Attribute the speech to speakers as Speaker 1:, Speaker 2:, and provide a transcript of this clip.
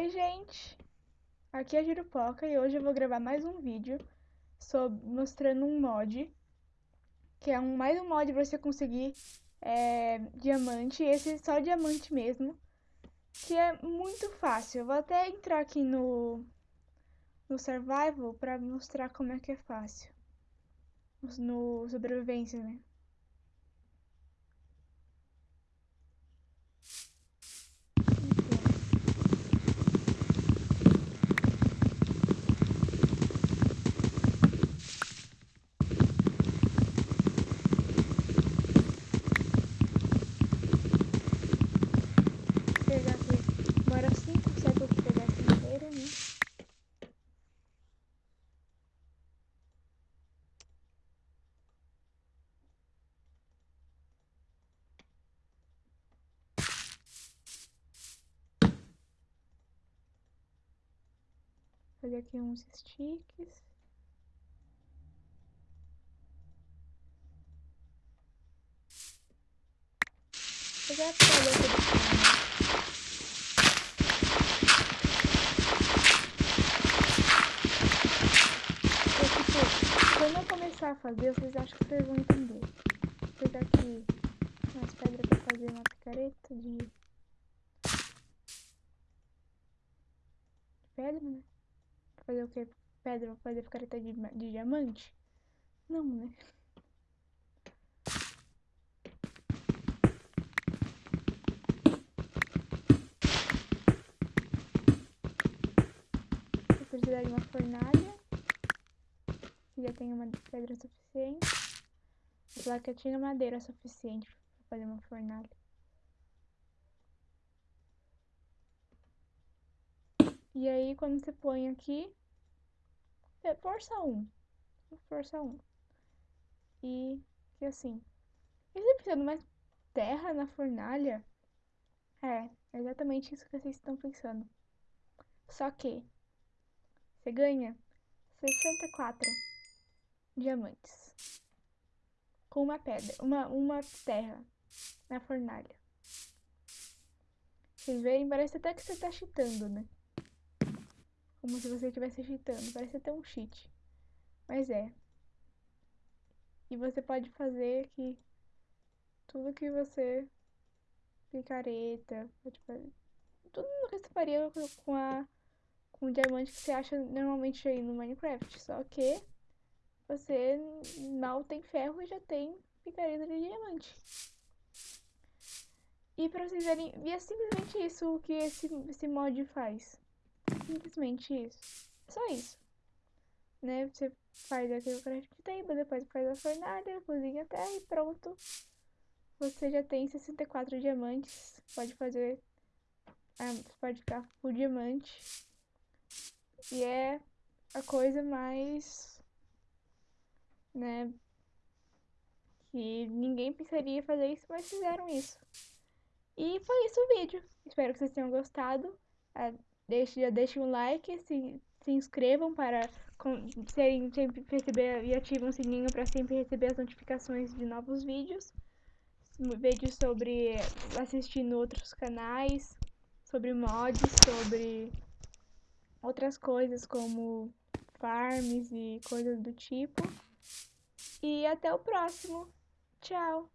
Speaker 1: Oi, gente! Aqui é a Girupoca e hoje eu vou gravar mais um vídeo sobre, mostrando um mod, que é um, mais um mod pra você conseguir é, diamante, esse é só diamante mesmo, que é muito fácil. Eu vou até entrar aqui no, no Survival pra mostrar como é que é fácil, no sobrevivência, né? Fazer aqui uns sticks. Eu já falei tudo tipo, quando eu começar a fazer, vocês acham que vocês vão entender. Vou pegar aqui umas pedras pra fazer uma picareta de pedra, né? Fazer o que? Pedra pra fazer picareta de, de diamante? Não, né? Vou precisar de uma fornalha. Já tenho uma pedra suficiente. A placa tinha madeira suficiente pra fazer uma fornalha. E aí, quando você põe aqui, é, força 1. Força 1. E, assim. E você precisa de mais terra na fornalha? É, é exatamente isso que vocês estão pensando. Só que você ganha 64 diamantes com uma pedra, uma, uma terra na fornalha. Vocês verem, parece até que você tá cheatando, né? Como se você estivesse cheatando. Parece até um cheat. Mas é. E você pode fazer que tudo que você picareta, pode tudo que você faria com a com o diamante que você acha normalmente aí no Minecraft, só que você mal tem ferro e já tem picareta de diamante. E pra vocês verem, e é simplesmente isso que esse, esse mod faz. Simplesmente isso. Só isso. Né? Você faz aqui o craft table, depois faz a fornalha, cozinha até e pronto. Você já tem 64 diamantes. Pode fazer. Ah, pode ficar por diamante. E é a coisa mais. Né? Que ninguém pensaria fazer isso, mas fizeram isso. E foi isso o vídeo. Espero que vocês tenham gostado. Deixe, já deixem um like, se, se inscrevam para serem, sempre receber e ativem o sininho para sempre receber as notificações de novos vídeos. Vídeos sobre assistindo outros canais, sobre mods, sobre outras coisas como farms e coisas do tipo. E até o próximo. Tchau!